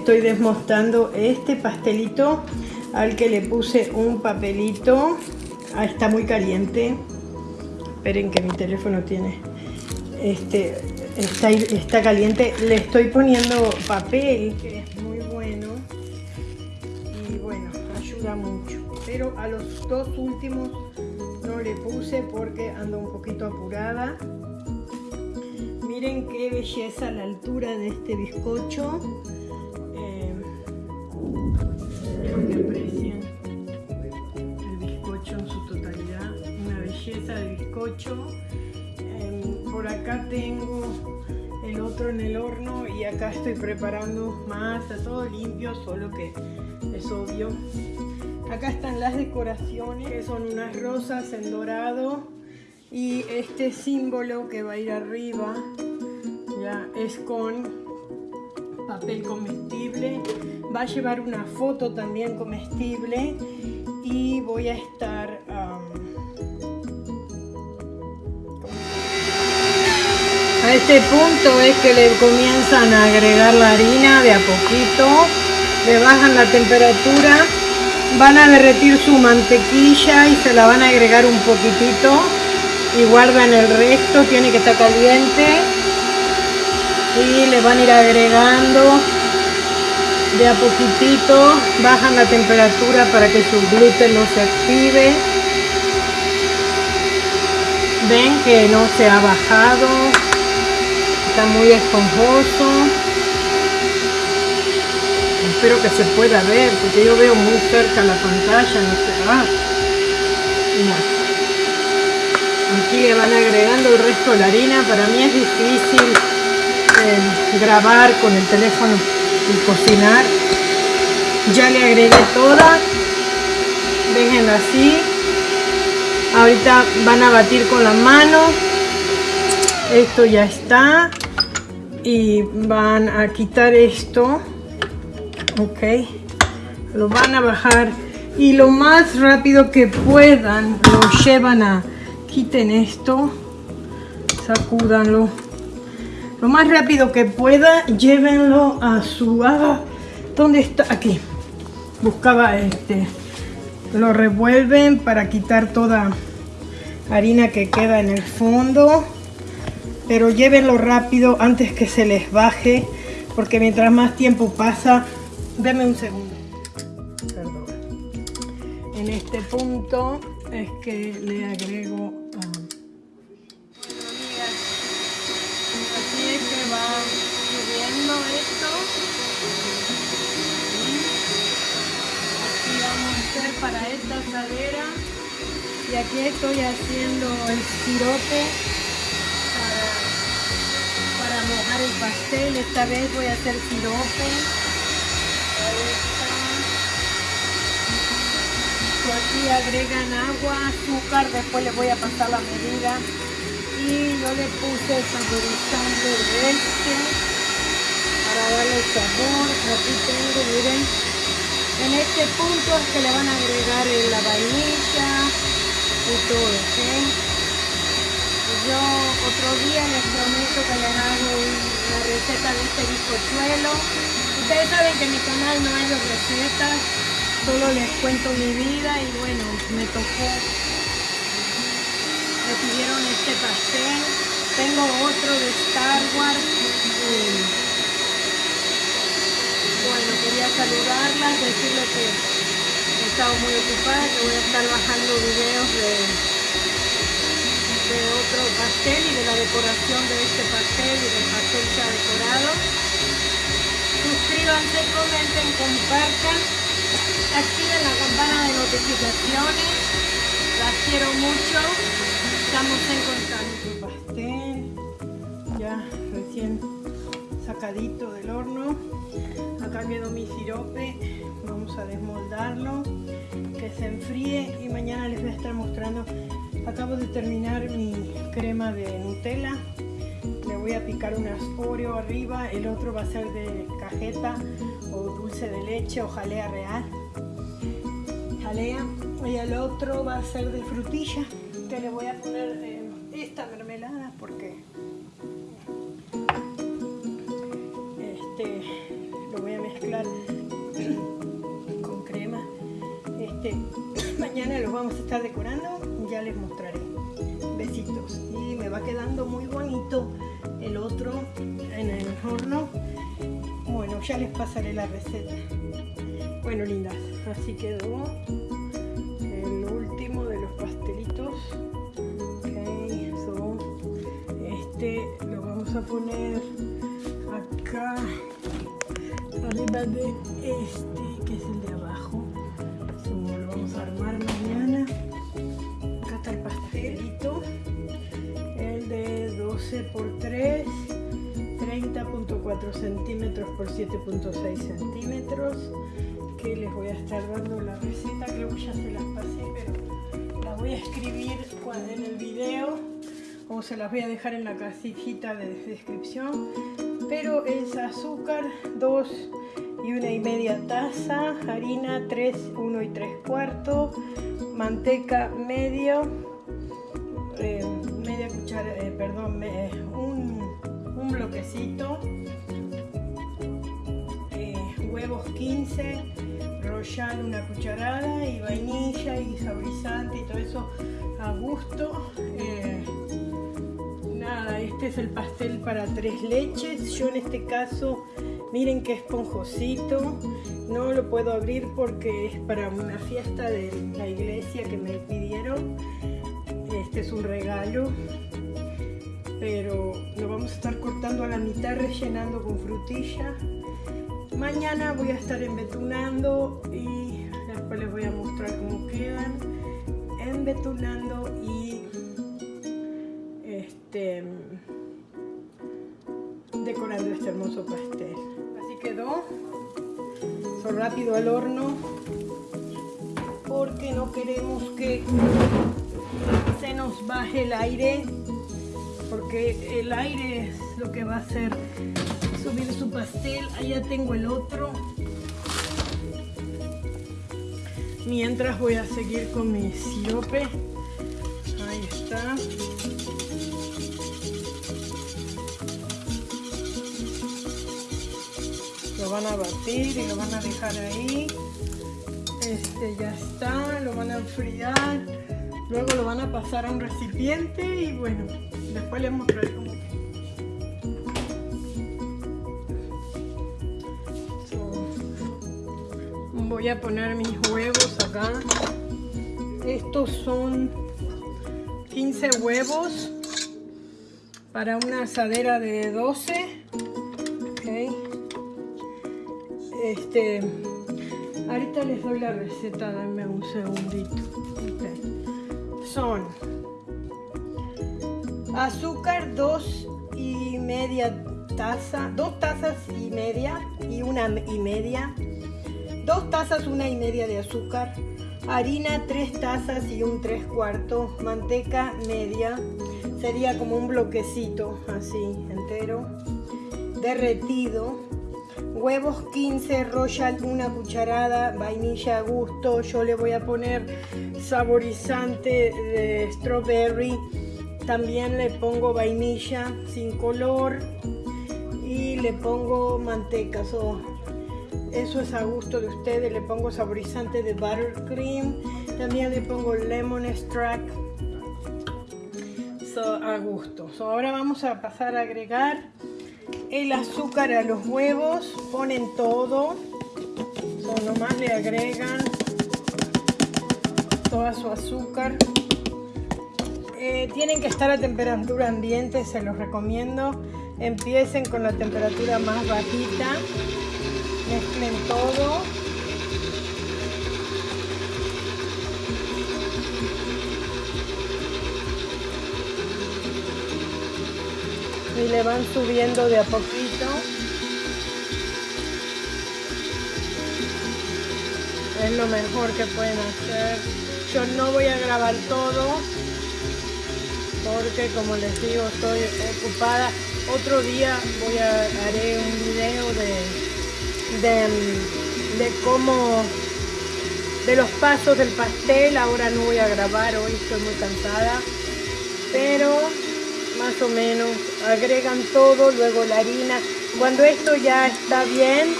estoy desmontando este pastelito al que le puse un papelito. Ah, está muy caliente. Esperen que mi teléfono tiene. Este, está, está caliente. Le estoy poniendo papel, que es muy bueno. Y bueno, ayuda mucho. Pero a los dos últimos no le puse porque ando un poquito apurada. Miren qué belleza la altura de este bizcocho. Eh, por acá tengo el otro en el horno y acá estoy preparando masa, todo limpio, solo que es obvio. Acá están las decoraciones, que son unas rosas en dorado y este símbolo que va a ir arriba ya es con papel comestible va a llevar una foto también comestible y voy a estar a este punto es que le comienzan a agregar la harina de a poquito le bajan la temperatura van a derretir su mantequilla y se la van a agregar un poquitito y guardan el resto, tiene que estar caliente y le van a ir agregando de a poquitito, bajan la temperatura para que su gluten no se active. Ven que no se ha bajado muy esponjoso espero que se pueda ver porque yo veo muy cerca la pantalla no sé ah. Aquí le van agregando el resto de la harina. Para mí es difícil eh, grabar con el teléfono y cocinar. Ya le agregué toda. Déjenla así. Ahorita van a batir con la mano. Esto ya está. Y van a quitar esto. Ok. Lo van a bajar. Y lo más rápido que puedan lo llevan a quiten esto, sacúdanlo. Lo más rápido que pueda, llévenlo a su... Ah, ¿Dónde está? Aquí. Buscaba este. Lo revuelven para quitar toda harina que queda en el fondo. Pero llévenlo rápido antes que se les baje. Porque mientras más tiempo pasa... Deme un segundo. Perdón. En este punto es que le agrego así es que va subiendo esto así vamos a hacer para esta asadera y aquí estoy haciendo el sirope el pastel. Esta vez voy a hacer sirope aquí agregan agua, azúcar, después le voy a pasar la medida. Y yo le puse el saborizante de este para darle sabor, aquí tengo, miren. En este punto es que le van a agregar la vainilla y todo, ¿ok? Yo otro día les prometo que les hago una receta de este bizcochuelo. Ustedes saben que mi canal no hay de recetas, solo les cuento mi vida y bueno, me tocó, me pidieron este pastel, tengo otro de Star Wars bueno, quería saludarlas, decirles que he estado muy ocupada, que voy a estar bajando videos de, de otro pastel y de la decoración de este pastel y del pastel ha decorado. Suscríbanse, comenten, compartan activen la campana de notificaciones. Las quiero mucho. Estamos en contacto. Pastel ya recién sacadito del horno. Acá quedó mi sirope. Vamos a desmoldarlo. Que se enfríe y mañana les voy a estar mostrando. Acabo de terminar mi crema de Nutella. Le voy a picar unas Oreo arriba, el otro va a ser de cajeta o dulce de leche o jalea real. Y el otro va a ser de frutilla que le voy a poner los vamos a estar decorando, ya les mostraré. Besitos. Y me va quedando muy bonito el otro en el horno. Bueno, ya les pasaré la receta. Bueno, lindas, así quedó el último de los pastelitos. este lo vamos a poner acá arriba de este que es el de abajo. lo vamos a armar 3 30.4 centímetros por 7.6 centímetros que les voy a estar dando la receta, creo que ya se las pasé, pero la voy a escribir en el video o se las voy a dejar en la casijita de descripción. Pero es azúcar 2 y una y media taza, harina 3, 1 y 3 cuartos, manteca medio, eh, media cuchara, eh, perdón, un, bloquecito, eh, huevos 15, royal una cucharada y vainilla y saborizante y todo eso a gusto. Eh, nada, este es el pastel para tres leches. Yo en este caso, miren qué esponjosito. No lo puedo abrir porque es para una fiesta de la iglesia que me pidieron. Este es un regalo. Pero lo vamos a estar cortando a la mitad, rellenando con frutilla. Mañana voy a estar embetulando y después les voy a mostrar cómo quedan. Embetulando y este, decorando este hermoso pastel. Así quedó. Son rápido al horno porque no queremos que se nos baje el aire porque el aire es lo que va a hacer subir su pastel. Allá tengo el otro. Mientras voy a seguir con mi sirope. Ahí está. Lo van a batir y lo van a dejar ahí. Este ya está, lo van a enfriar. Luego lo van a pasar a un recipiente y bueno, después les mostraré cómo voy a poner mis huevos acá. Estos son 15 huevos para una asadera de 12. Este, ahorita les doy la receta, dame un segundito. Son azúcar 2 y media taza, dos tazas y media y una y media. Dos tazas, una y media de azúcar, harina, tres tazas y un tres cuartos, manteca media, sería como un bloquecito así entero, derretido, huevos 15, royal una cucharada, vainilla a gusto, yo le voy a poner saborizante de strawberry, también le pongo vainilla sin color y le pongo manteca, eso es a gusto de ustedes. Le pongo saborizante de buttercream. También le pongo lemon extract. a gusto. ahora vamos a pasar a agregar el azúcar a los huevos. Ponen todo. nomás le agregan toda su azúcar. Eh, tienen que estar a temperatura ambiente, se los recomiendo. Empiecen con la temperatura más bajita mezclen todo. Y le van subiendo de a poquito. Es lo mejor que pueden hacer. Yo no voy a grabar todo porque como les digo estoy ocupada otro día voy a haré un video de de, cómo, de los pasos del pastel. Ahora no voy a grabar, hoy estoy muy cansada. Pero más o menos agregan todo, luego la harina. Cuando esto ya está bien,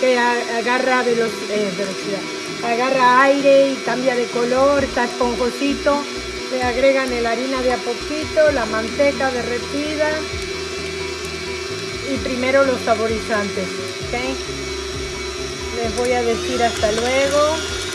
que agarra velocidad, eh, velocidad, agarra aire y cambia de color, está esponjosito. Le agregan la harina de a poquito, la manteca derretida y primero los saborizantes. Les voy a decir hasta luego.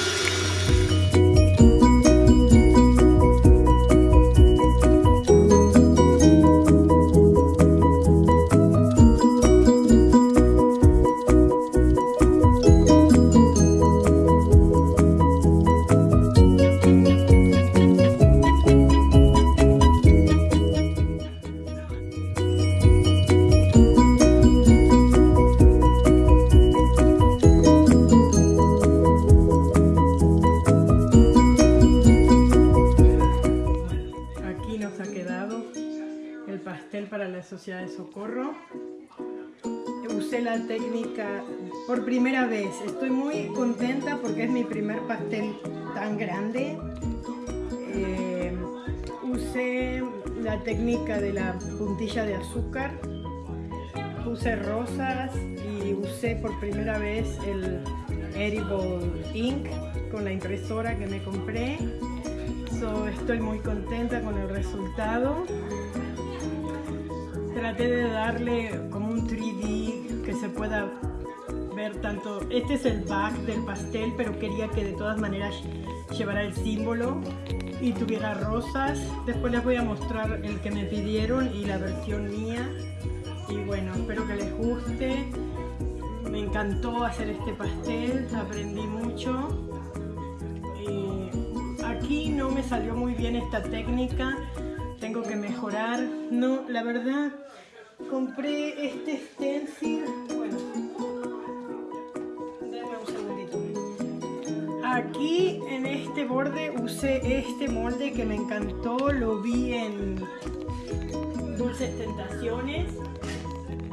Usé la técnica por primera vez. Estoy muy contenta porque es mi primer pastel tan grande. Eh, usé la técnica de la puntilla de azúcar. Puse rosas y usé por primera vez el Edible Ink con la impresora que me compré. estoy muy contenta con el resultado traté de darle como un 3D que se pueda ver tanto, este es el back del pastel, pero quería que de todas maneras llevara el símbolo y tuviera rosas. Después les voy a mostrar el que me pidieron y la versión mía. Y bueno, espero que les guste. Me encantó hacer este pastel, aprendí mucho. aquí no me salió muy bien esta técnica, tengo que mejorar. No, la verdad, compré este stencil. Bueno, un segundito. Aquí en este borde usé este molde que me encantó. Lo vi en Dulces Tentaciones.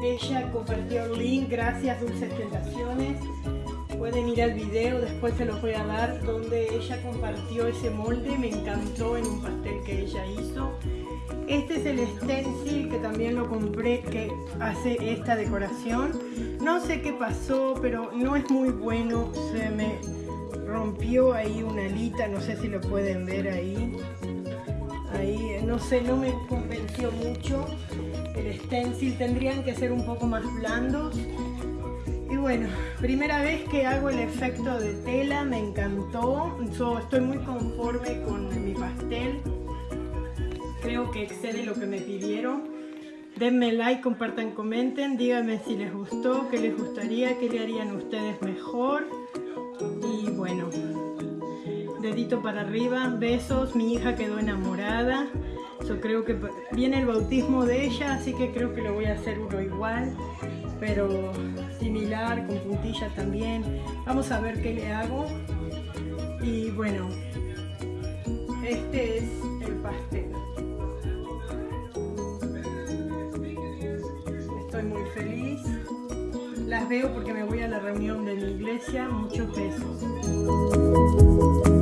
Ella compartió el link, gracias Dulces Tentaciones. Pueden ir al video, después se los voy a dar, donde ella compartió ese molde. Me encantó en un pastel que ella hizo. Este es el stencil que también lo compré que hace esta decoración. No sé qué pasó, pero no es muy bueno. Se me rompió ahí una alita, no sé si lo pueden ver ahí. Ahí, no sé, no me convenció mucho. El stencil tendrían que ser un poco más blandos. Y bueno, primera vez que hago el efecto de tela, me encantó. estoy muy conforme con mi pastel que excede lo que me pidieron. Denme like, compartan, comenten, díganme si les gustó, qué les gustaría, qué le harían ustedes mejor. Y bueno, dedito para arriba, besos, mi hija quedó enamorada. Yo creo que viene el bautismo de ella, así que creo que lo voy a hacer uno igual, pero similar, con puntilla también. Vamos a ver qué le hago. Y bueno, este es el pastel. feliz. Las veo porque me voy a la reunión de mi iglesia. Muchos besos.